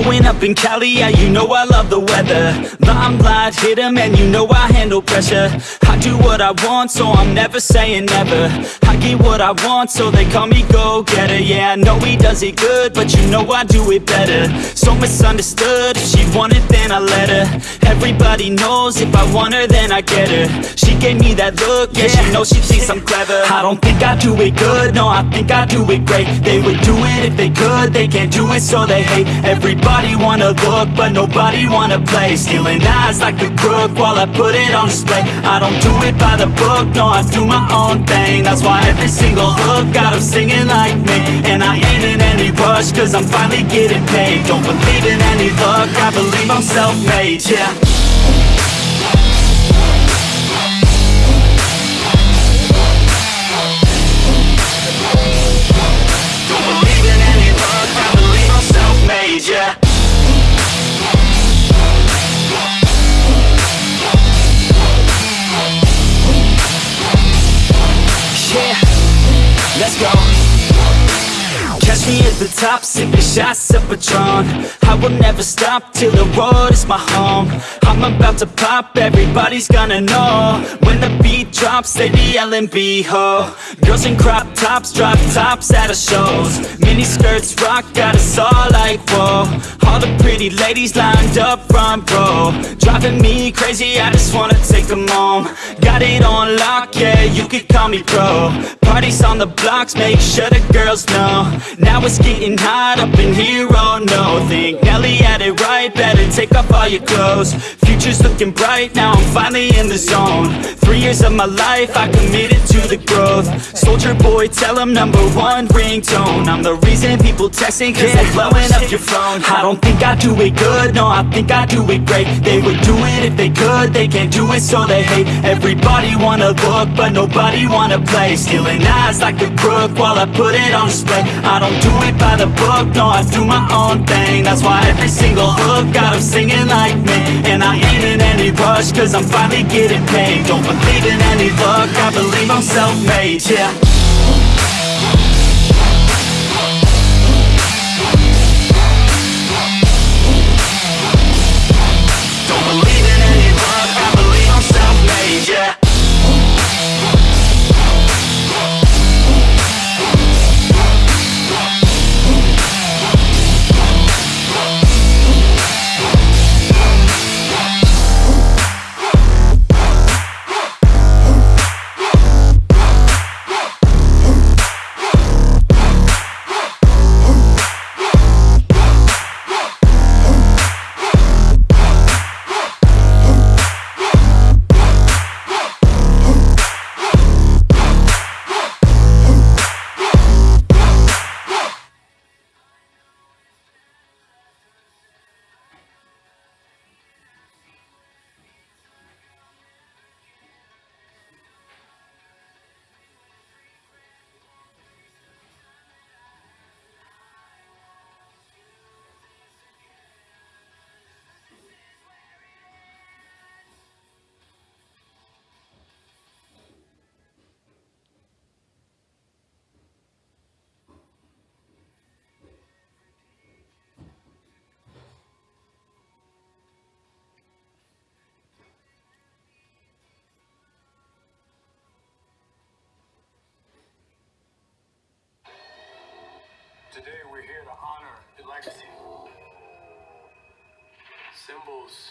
Growing up in Cali, yeah, you know I love the weather. Limelight hit 'em and you know I handle pressure. I do what I want, so I'm never saying never. I get what I want, so they call me go-getter. Yeah, I know he does it good, but you know I do it better. So misunderstood, if she wanted then I let her. Everybody knows if I want her then I get her. She gave me that look, yeah, she knows she thinks I'm clever. I don't think I do it good, no, I think I do it great. They would do it if they could, they can't do it so they hate Everybody wanna look, but nobody wanna play. Stealing eyes like a crook while I put it on display. I don't do it by the book, no, I do my own thing. That's why every single hook got 'em singing like me. And I ain't in any rush, cause I'm finally getting paid. Don't believe in any luck, I believe I'm self-made, yeah Catch me at the top, sipping shots of Patron I will never stop till the road is my home. I'm about to pop, everybody's gonna know. When the beat drops, they be yelling B-ho Girls in crop tops, drop tops at our shows. Mini skirts rock, got us all like whoa. All the pretty ladies lined up front row. Driving me crazy, I just wanna take them home. Got it on lock, yeah, you could call me pro Parties on the blocks, make sure the girls know. Now it's getting hot up in here, oh no. Think Nelly had it right, better take off all your clothes. Future's looking bright, now I'm finally in the zone. Three years of my life, I committed to the growth. Soulja Boy, tell tell 'em number one ringtone. I'm the reason people texting, cause they blowing up your phone. I don't think I do it good, no, I think I do it great. They would do it if they could, they can't do it so they hate. Everybody wanna look, but nobody wanna play. Stealing eyes like a crook while I put it on display. I don't do it by the book, no, I do my own thing. That's why every single hook got 'em singing like me. And I ain't in any rush, cause I'm finally getting paid. Don't believe in any luck, I believe I'm self-made, yeah Today we're here to honor the legacy. Symbols